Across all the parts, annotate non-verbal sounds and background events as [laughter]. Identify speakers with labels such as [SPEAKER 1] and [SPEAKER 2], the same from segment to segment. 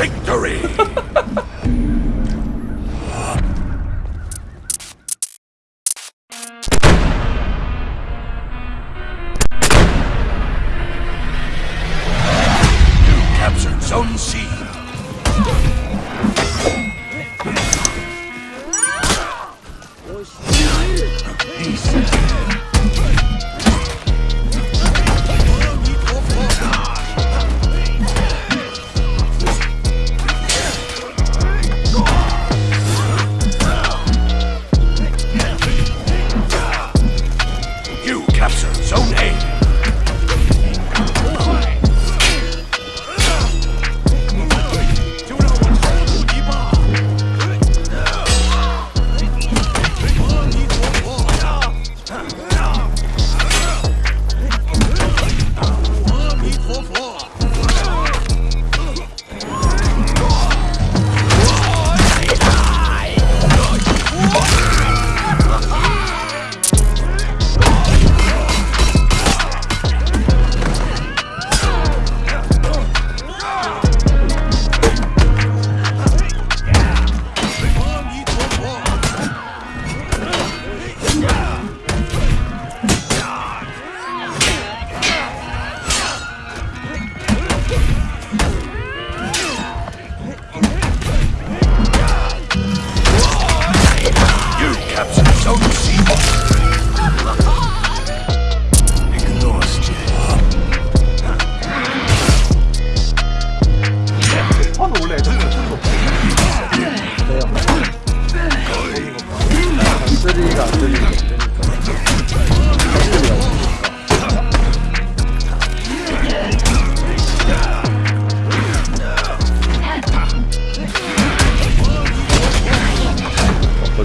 [SPEAKER 1] victory! [laughs]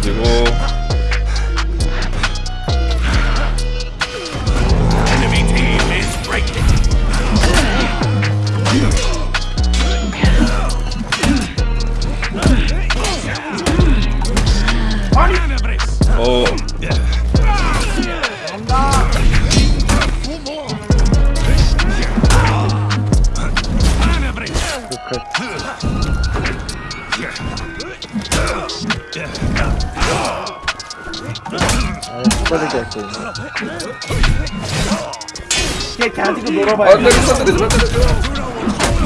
[SPEAKER 2] 엎어
[SPEAKER 1] 쓰리가 있고
[SPEAKER 3] 걔 가지고 놀아봐요.
[SPEAKER 2] 마, 때리지 마.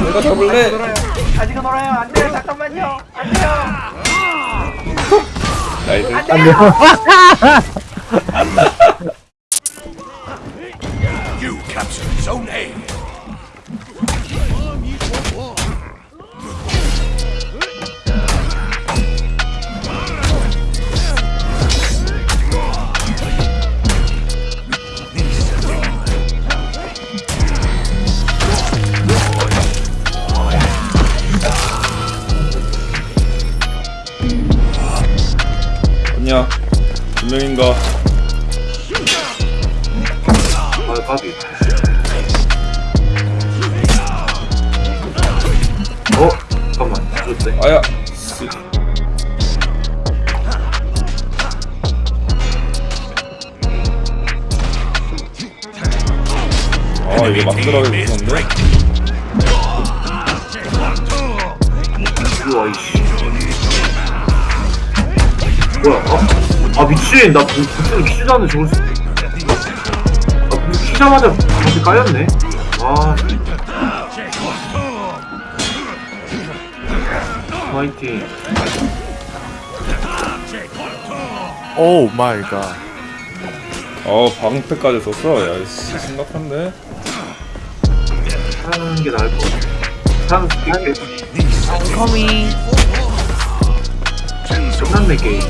[SPEAKER 2] 내가 잡을래.
[SPEAKER 3] 놀아요 가지고 놀아요. 안 돼요. 잠깐만요. 안 돼요.
[SPEAKER 2] 나이스.
[SPEAKER 3] 안 돼요 [laughs]
[SPEAKER 2] 아니야. 두 명인가?
[SPEAKER 4] 아, 까비. 어? 잠깐만. 죽었대.
[SPEAKER 2] 아야. 아 이게 막
[SPEAKER 5] is
[SPEAKER 2] 무서운데?
[SPEAKER 4] 우와, 이씨. 뭐야, 어? 아, 미친. 나 부- 부츠는 키지도 않는데 저걸 쓰... 아, 키자마자 다시 까였네. 아. 화이팅.
[SPEAKER 1] Oh my God
[SPEAKER 2] 어 방패까지 썼어. 야 씨, 심각한데?
[SPEAKER 4] 하는 게 나을 것 같아. 사는 스틱 끝났네, 게임.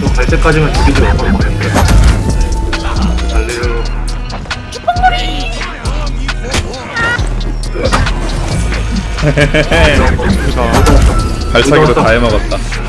[SPEAKER 4] 저갈 때까지만 죽이지 말고 달래요.
[SPEAKER 2] 발차기로 다 해먹었다.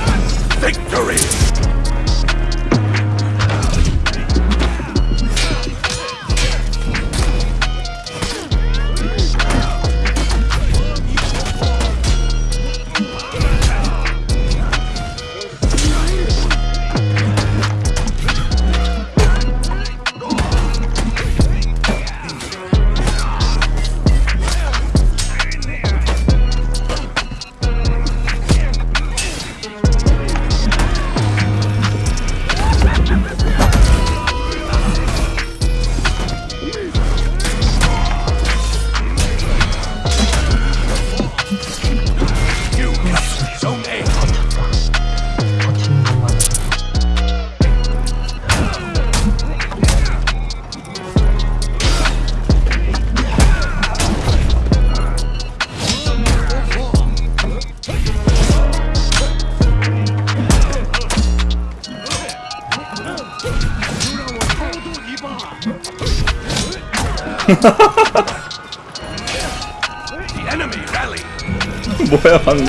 [SPEAKER 2] [laughs] 뭐야 방금